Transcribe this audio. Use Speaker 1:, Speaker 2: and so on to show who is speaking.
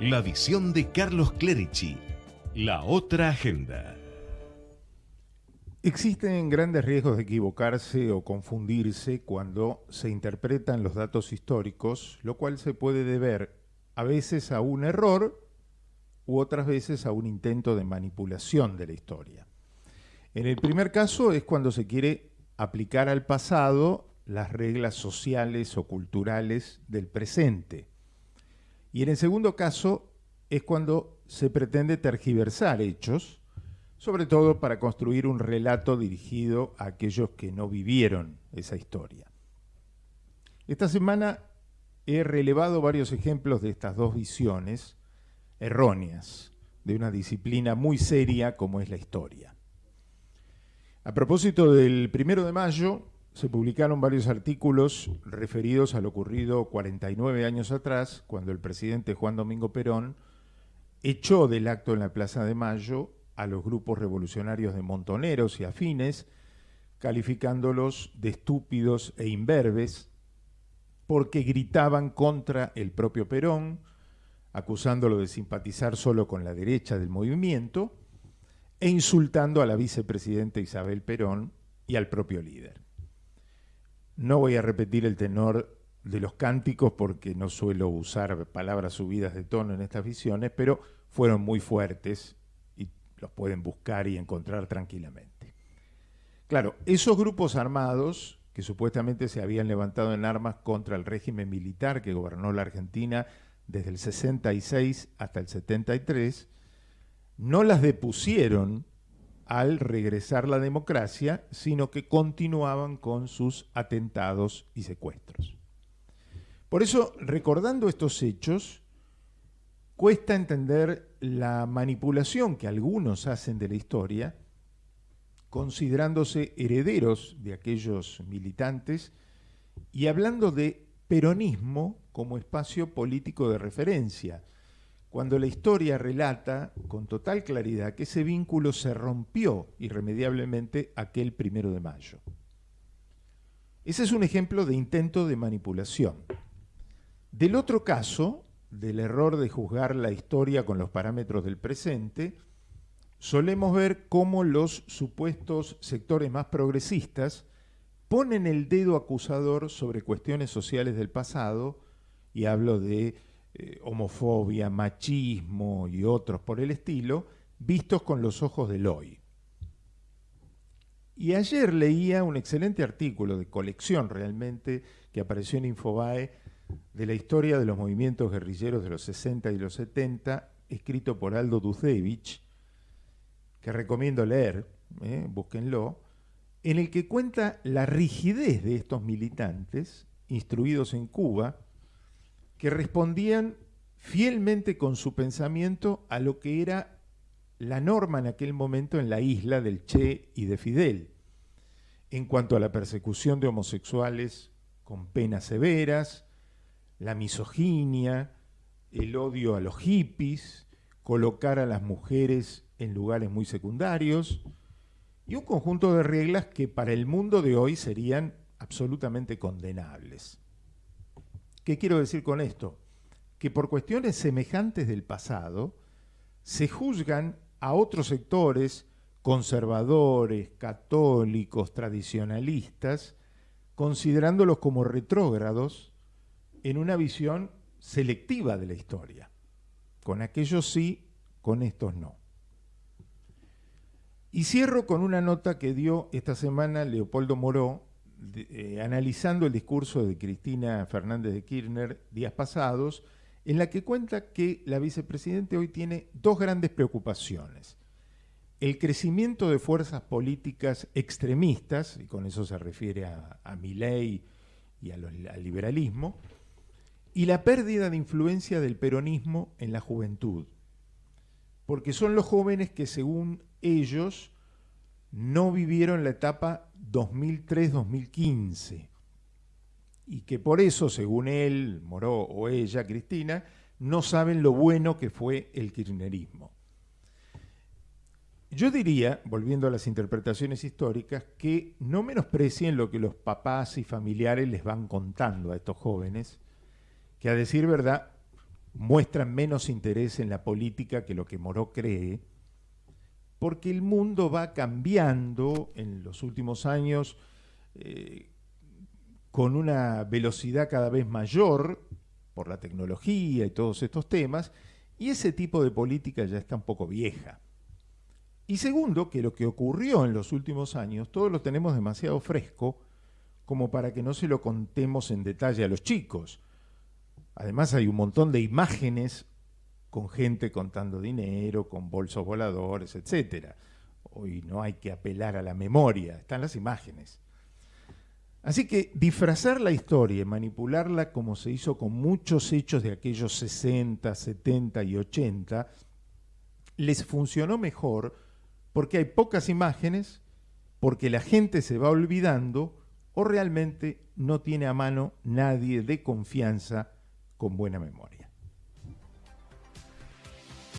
Speaker 1: La visión de Carlos Clerici. La otra agenda.
Speaker 2: Existen grandes riesgos de equivocarse o confundirse cuando se interpretan los datos históricos, lo cual se puede deber a veces a un error u otras veces a un intento de manipulación de la historia. En el primer caso es cuando se quiere aplicar al pasado las reglas sociales o culturales del presente. Y en el segundo caso es cuando se pretende tergiversar hechos, sobre todo para construir un relato dirigido a aquellos que no vivieron esa historia. Esta semana he relevado varios ejemplos de estas dos visiones erróneas de una disciplina muy seria como es la historia. A propósito del primero de mayo, se publicaron varios artículos referidos a lo ocurrido 49 años atrás, cuando el presidente Juan Domingo Perón echó del acto en la Plaza de Mayo a los grupos revolucionarios de montoneros y afines, calificándolos de estúpidos e imberbes, porque gritaban contra el propio Perón, acusándolo de simpatizar solo con la derecha del movimiento, e insultando a la vicepresidenta Isabel Perón y al propio líder. No voy a repetir el tenor de los cánticos porque no suelo usar palabras subidas de tono en estas visiones, pero fueron muy fuertes y los pueden buscar y encontrar tranquilamente. Claro, esos grupos armados que supuestamente se habían levantado en armas contra el régimen militar que gobernó la Argentina desde el 66 hasta el 73, no las depusieron al regresar la democracia, sino que continuaban con sus atentados y secuestros. Por eso, recordando estos hechos, cuesta entender la manipulación que algunos hacen de la historia, considerándose herederos de aquellos militantes y hablando de peronismo como espacio político de referencia, cuando la historia relata con total claridad que ese vínculo se rompió irremediablemente aquel primero de mayo. Ese es un ejemplo de intento de manipulación. Del otro caso, del error de juzgar la historia con los parámetros del presente, solemos ver cómo los supuestos sectores más progresistas ponen el dedo acusador sobre cuestiones sociales del pasado, y hablo de eh, homofobia, machismo y otros por el estilo, vistos con los ojos del hoy. Y ayer leía un excelente artículo de colección realmente que apareció en Infobae de la historia de los movimientos guerrilleros de los 60 y los 70, escrito por Aldo Duzevich, que recomiendo leer, eh, búsquenlo, en el que cuenta la rigidez de estos militantes instruidos en Cuba, que respondían fielmente con su pensamiento a lo que era la norma en aquel momento en la isla del Che y de Fidel, en cuanto a la persecución de homosexuales con penas severas, la misoginia, el odio a los hippies, colocar a las mujeres en lugares muy secundarios y un conjunto de reglas que para el mundo de hoy serían absolutamente condenables. ¿Qué quiero decir con esto? Que por cuestiones semejantes del pasado se juzgan a otros sectores conservadores, católicos, tradicionalistas, considerándolos como retrógrados en una visión selectiva de la historia. Con aquellos sí, con estos no. Y cierro con una nota que dio esta semana Leopoldo Moró eh, analizando el discurso de Cristina Fernández de Kirchner días pasados, en la que cuenta que la vicepresidente hoy tiene dos grandes preocupaciones. El crecimiento de fuerzas políticas extremistas, y con eso se refiere a, a Milei y al liberalismo, y la pérdida de influencia del peronismo en la juventud, porque son los jóvenes que según ellos no vivieron la etapa 2003-2015 y que por eso, según él, Moró o ella, Cristina, no saben lo bueno que fue el kirchnerismo. Yo diría, volviendo a las interpretaciones históricas, que no menosprecien lo que los papás y familiares les van contando a estos jóvenes, que a decir verdad muestran menos interés en la política que lo que Moró cree, porque el mundo va cambiando en los últimos años eh, con una velocidad cada vez mayor por la tecnología y todos estos temas, y ese tipo de política ya está un poco vieja. Y segundo, que lo que ocurrió en los últimos años, todos lo tenemos demasiado fresco como para que no se lo contemos en detalle a los chicos. Además hay un montón de imágenes con gente contando dinero, con bolsos voladores, etc. Hoy no hay que apelar a la memoria, están las imágenes. Así que disfrazar la historia y manipularla como se hizo con muchos hechos de aquellos 60, 70 y 80, les funcionó mejor porque hay pocas imágenes, porque la gente se va olvidando o realmente no tiene a mano nadie de confianza con buena memoria.